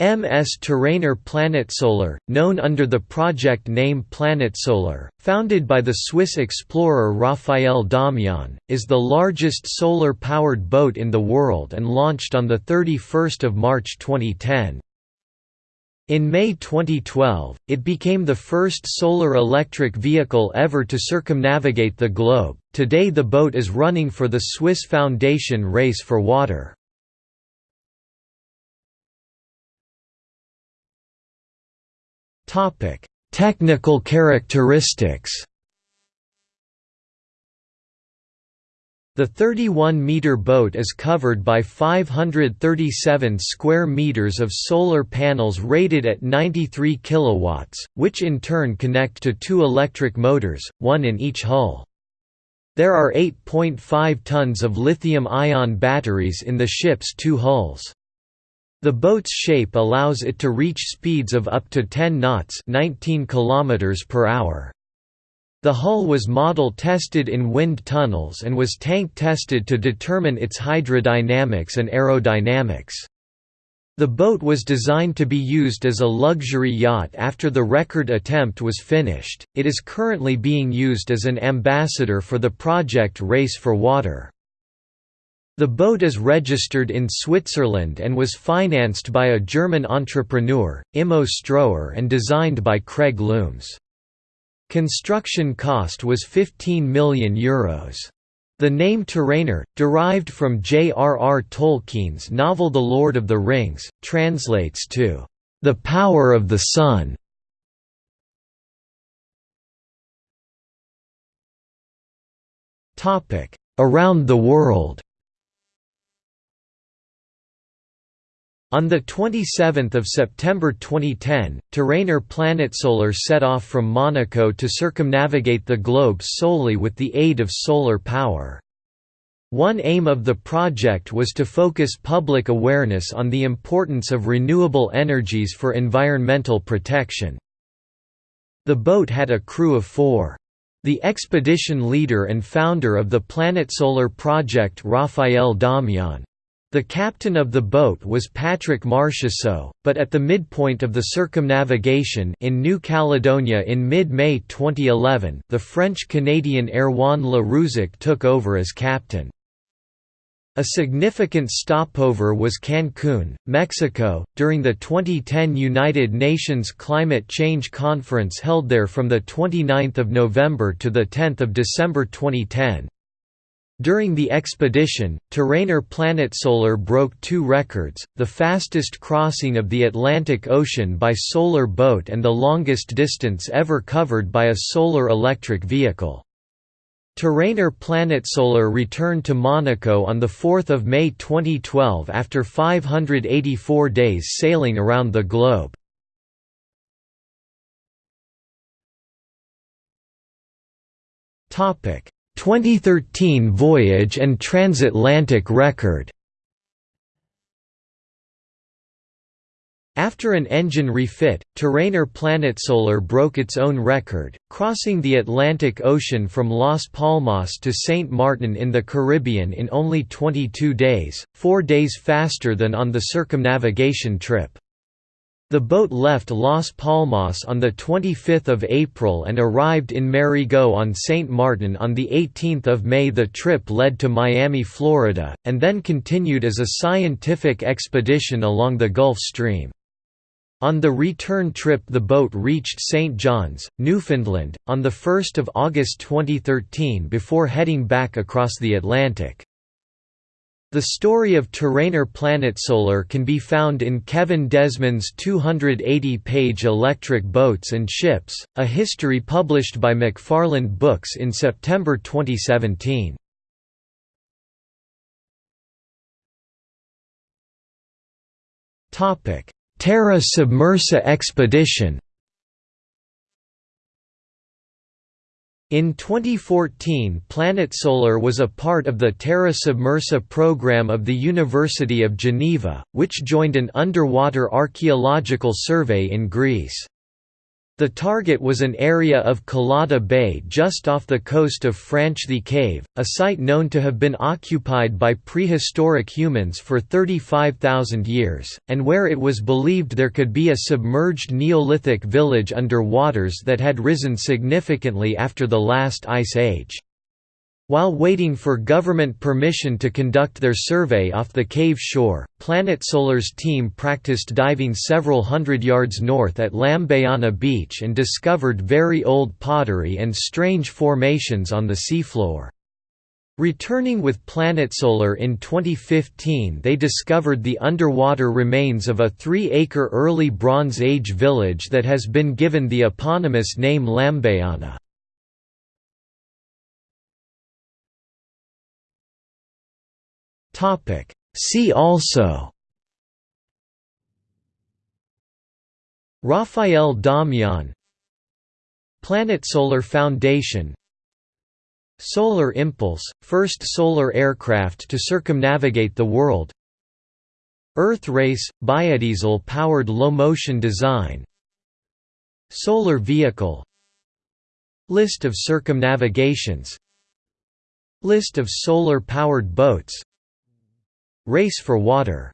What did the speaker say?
MS Tûranor PlanetSolar, known under the project name PlanetSolar, founded by the Swiss explorer Raphael Domjan, is the largest solar-powered boat in the world and launched on 31 March 2010. In May 2012, it became the first solar electric vehicle ever to circumnavigate the globe. Today the boat is running for the Swiss Foundation Race for Water. Technical characteristics. The 31-meter boat is covered by 537 square meters of solar panels rated at 93 kilowatts, which in turn connect to two electric motors, one in each hull. There are 8.5 tons of lithium-ion batteries in the ship's two hulls. The boat's shape allows it to reach speeds of up to 10 knots 19 km per hour. The hull was model tested in wind tunnels and was tank tested to determine its hydrodynamics and aerodynamics. The boat was designed to be used as a luxury yacht after the record attempt was finished. It is currently being used as an ambassador for the project Race for Water. The boat is registered in Switzerland and was financed by a German entrepreneur, Immo Ströher and designed by Craig Loomes. Construction cost was €15 million. Euros. The name Tûranor, derived from J.R.R. Tolkien's novel The Lord of the Rings, translates to, "...the power of the sun". Around the world On 27 September 2010, Tûranor PlanetSolar set off from Monaco to circumnavigate the globe solely with the aid of solar power. One aim of the project was to focus public awareness on the importance of renewable energies for environmental protection. The boat had a crew of four. The expedition leader and founder of the PlanetSolar project Raphael Domjan. The captain of the boat was Patrick Marchesseau, but at the midpoint of the circumnavigation in New Caledonia in mid-May 2011, the French-Canadian Erwan Le Rouzic took over as captain. A significant stopover was Cancun, Mexico, during the 2010 United Nations Climate Change Conference held there from 29 November to 10 December 2010. During the expedition, Tûranor PlanetSolar broke two records, the fastest crossing of the Atlantic Ocean by solar boat and the longest distance ever covered by a solar electric vehicle. Tûranor PlanetSolar returned to Monaco on 4 May 2012 after 584 days sailing around the globe. Topic 2013 voyage and transatlantic record After an engine refit, Tûranor PlanetSolar broke its own record, crossing the Atlantic Ocean from Las Palmas to St. Martin in the Caribbean in only 22 days, four days faster than on the circumnavigation trip. The boat left Las Palmas on 25 April and arrived in Marigot on St. Martin on 18 May. The trip led to Miami, Florida, and then continued as a scientific expedition along the Gulf Stream. On the return trip the boat reached St. John's, Newfoundland, on 1 August 2013 before heading back across the Atlantic. The story of Tûranor PlanetSolar can be found in Kevin Desmond's 280-page Electric Boats and Ships, a history published by McFarland Books in September 2017. Terra Submersa expedition In 2014 PlanetSolar was a part of the Terra Submersa program of the University of Geneva, which joined an underwater archaeological survey in Greece. The target was an area of Kiladha Bay just off the coast of Franchthi Cave, a site known to have been occupied by prehistoric humans for 35,000 years, and where it was believed there could be a submerged Neolithic village under waters that had risen significantly after the last ice age. While waiting for government permission to conduct their survey off the cave shore, Planet Solar's team practiced diving several hundred yards north at Lambayanna Beach and discovered very old pottery and strange formations on the seafloor. Returning with Planet Solar in 2015 they discovered the underwater remains of a three-acre early Bronze Age village that has been given the eponymous name Lambayanna. Topic. See also Raphael Domjan Planet Solar Foundation Solar Impulse, first solar aircraft to circumnavigate the world Earth Race, biodiesel-powered low-motion design Solar vehicle List of circumnavigations List of solar-powered boats Race for water